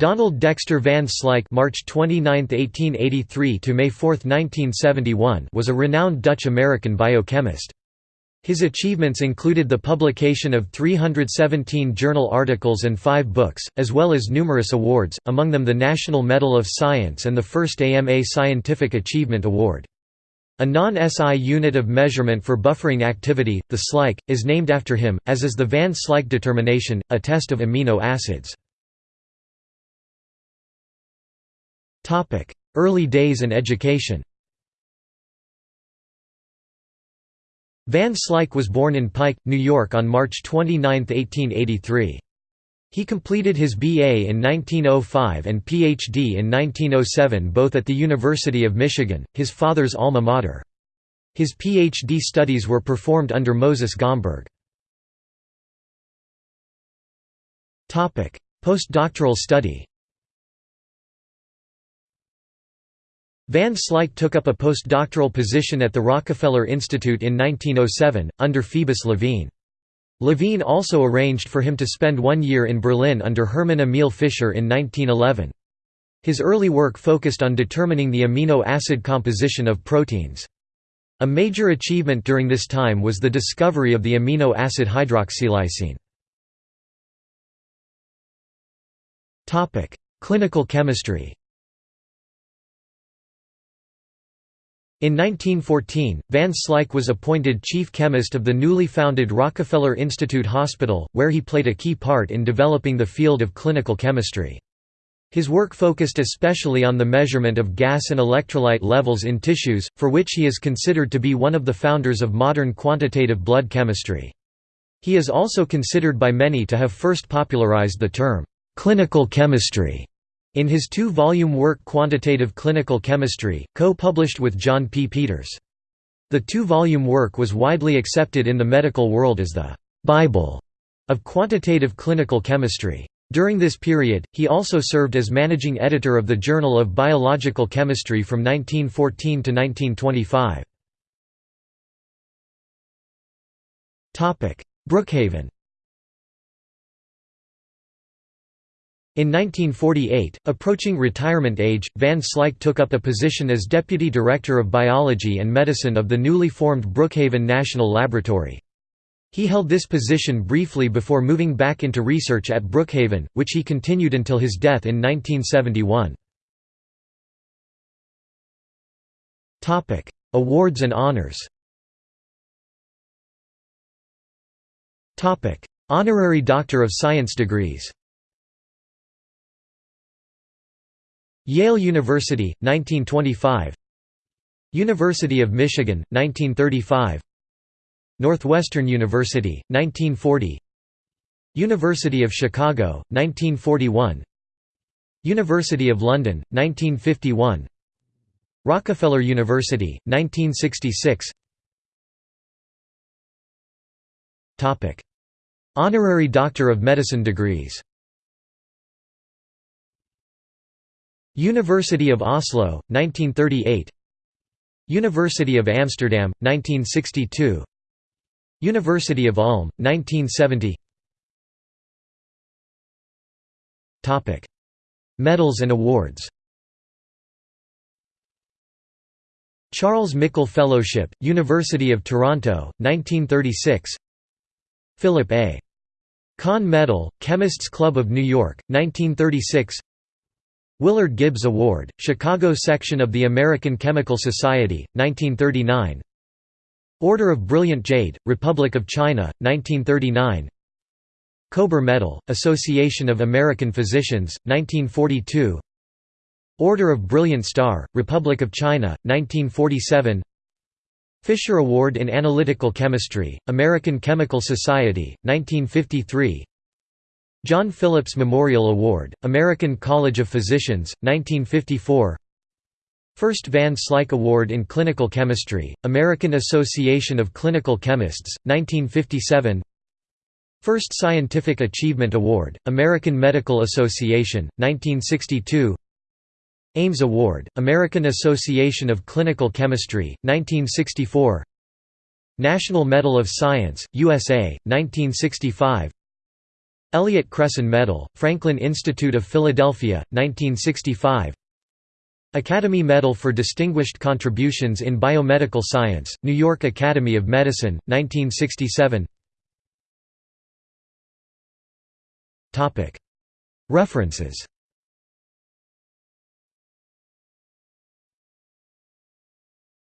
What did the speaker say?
Donald Dexter Van Slyke March 29, 1883 to May 4, 1971 was a renowned Dutch-American biochemist. His achievements included the publication of 317 journal articles and five books, as well as numerous awards, among them the National Medal of Science and the first AMA Scientific Achievement Award. A non-SI unit of measurement for buffering activity, the Slyke, is named after him, as is the Van Slyke determination, a test of amino acids. Early days and education Van Slyke was born in Pike, New York on March 29, 1883. He completed his BA in 1905 and PhD in 1907 both at the University of Michigan, his father's alma mater. His PhD studies were performed under Moses Gomberg. Postdoctoral study Van Slyke took up a postdoctoral position at the Rockefeller Institute in 1907, under Phoebus Levene. Levene also arranged for him to spend one year in Berlin under Hermann Emil Fischer in 1911. His early work focused on determining the amino acid composition of proteins. A major achievement during this time was the discovery of the amino acid hydroxylysine. Clinical chemistry In 1914, Van Slyke was appointed chief chemist of the newly founded Rockefeller Institute Hospital, where he played a key part in developing the field of clinical chemistry. His work focused especially on the measurement of gas and electrolyte levels in tissues, for which he is considered to be one of the founders of modern quantitative blood chemistry. He is also considered by many to have first popularized the term, "...clinical chemistry", in his two-volume work Quantitative Clinical Chemistry, co-published with John P. Peters. The two-volume work was widely accepted in the medical world as the «Bible» of quantitative clinical chemistry. During this period, he also served as managing editor of the Journal of Biological Chemistry from 1914 to 1925. Brookhaven In 1948, approaching retirement age, Van Slyke took up a position as Deputy Director of Biology and Medicine of the newly formed Brookhaven National Laboratory. He held this position briefly before moving back into research at Brookhaven, which he continued until his death in 1971. Awards and honors Honorary Doctor of Science degrees Yale University, 1925 University of Michigan, 1935 Northwestern University, 1940 University of Chicago, 1941 University of London, 1951 Rockefeller University, 1966 Honorary Doctor of Medicine degrees University of Oslo, 1938 University of Amsterdam, 1962 University of Ulm, 1970 Medals and awards. Charles Mickle Fellowship, University of Toronto, 1936 Philip A. Conne Medal, Chemists Club of New York, 1936 Willard Gibbs Award, Chicago section of the American Chemical Society, 1939 Order of Brilliant Jade, Republic of China, 1939 Kober Medal, Association of American Physicians, 1942 Order of Brilliant Star, Republic of China, 1947 Fisher Award in Analytical Chemistry, American Chemical Society, 1953 John Phillips Memorial Award, American College of Physicians, 1954 First Van Slyke Award in Clinical Chemistry, American Association of Clinical Chemists, 1957 First Scientific Achievement Award, American Medical Association, 1962 Ames Award, American Association of Clinical Chemistry, 1964 National Medal of Science, USA, 1965 Elliott Cresson Medal, Franklin Institute of Philadelphia, 1965 Academy Medal for Distinguished Contributions in Biomedical Science, New York Academy of Medicine, 1967 References